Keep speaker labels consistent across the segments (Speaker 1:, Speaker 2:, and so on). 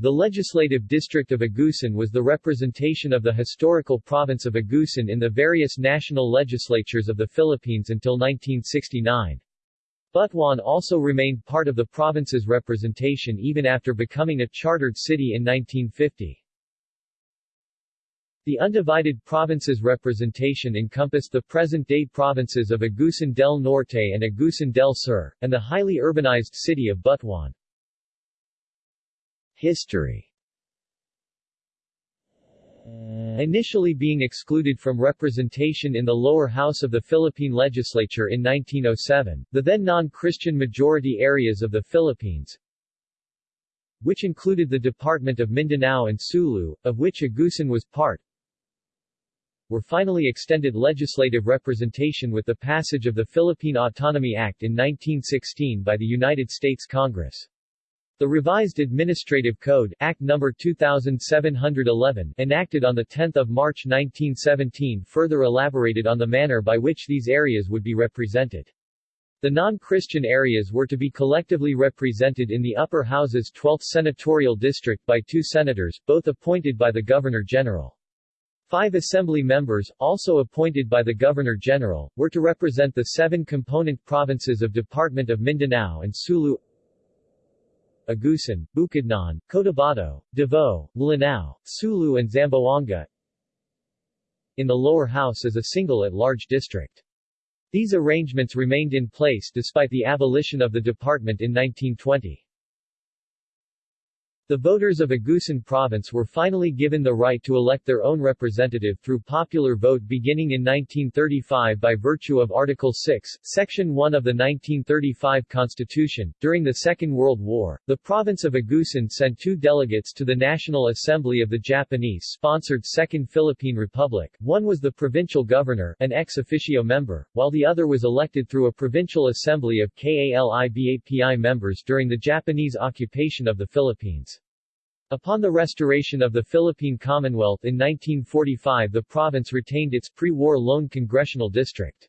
Speaker 1: The legislative district of Agusan was the representation of the historical province of Agusan in the various national legislatures of the Philippines until 1969. Butuan also remained part of the province's representation even after becoming a chartered city in 1950. The undivided province's representation encompassed the present-day provinces of Agusan del Norte and Agusan del Sur, and the highly urbanized city of Butuan. History Initially being excluded from representation in the lower house of the Philippine legislature in 1907, the then non-Christian majority areas of the Philippines, which included the Department of Mindanao and Sulu, of which Agusan was part, were finally extended legislative representation with the passage of the Philippine Autonomy Act in 1916 by the United States Congress. The revised Administrative Code Act No. 2711 enacted on 10 March 1917 further elaborated on the manner by which these areas would be represented. The non-Christian areas were to be collectively represented in the upper house's 12th senatorial district by two senators, both appointed by the Governor-General. Five assembly members, also appointed by the Governor-General, were to represent the seven component provinces of Department of Mindanao and Sulu Agusan, Bukidnon, Cotabato, Davao, Lanao, Sulu and Zamboanga in the lower house as a single at-large district. These arrangements remained in place despite the abolition of the department in 1920. The voters of Agusan province were finally given the right to elect their own representative through popular vote beginning in 1935 by virtue of Article 6, Section 1 of the 1935 Constitution. During the Second World War, the province of Agusan sent two delegates to the National Assembly of the Japanese-sponsored Second Philippine Republic. One was the provincial governor, an ex officio member, while the other was elected through a provincial assembly of KALIBAPI members during the Japanese occupation of the Philippines. Upon the restoration of the Philippine Commonwealth in 1945 the province retained its pre-war lone congressional district.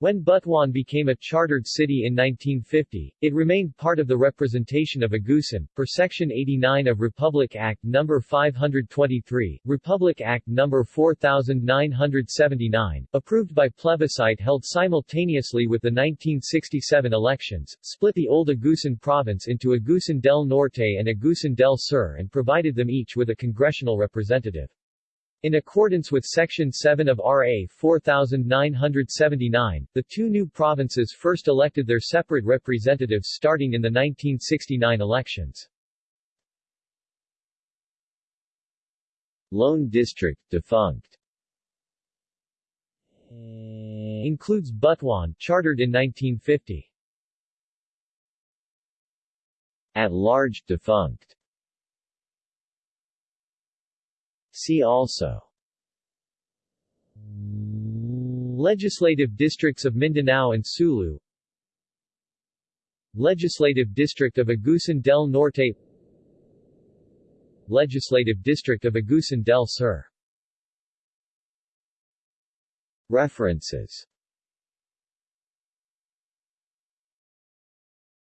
Speaker 1: When Butuan became a chartered city in 1950, it remained part of the representation of Agusan, per Section 89 of Republic Act No. 523, Republic Act No. 4979, approved by plebiscite held simultaneously with the 1967 elections, split the old Agusan province into Agusan del Norte and Agusan del Sur and provided them each with a congressional representative. In accordance with Section 7 of RA 4979, the two new provinces first elected their separate representatives starting in the 1969 elections. Lone District defunct includes Butuan, chartered in 1950. At large defunct See also. Legislative districts of Mindanao and Sulu. Legislative district of Agusan del Norte. Legislative district of Agusan del Sur. References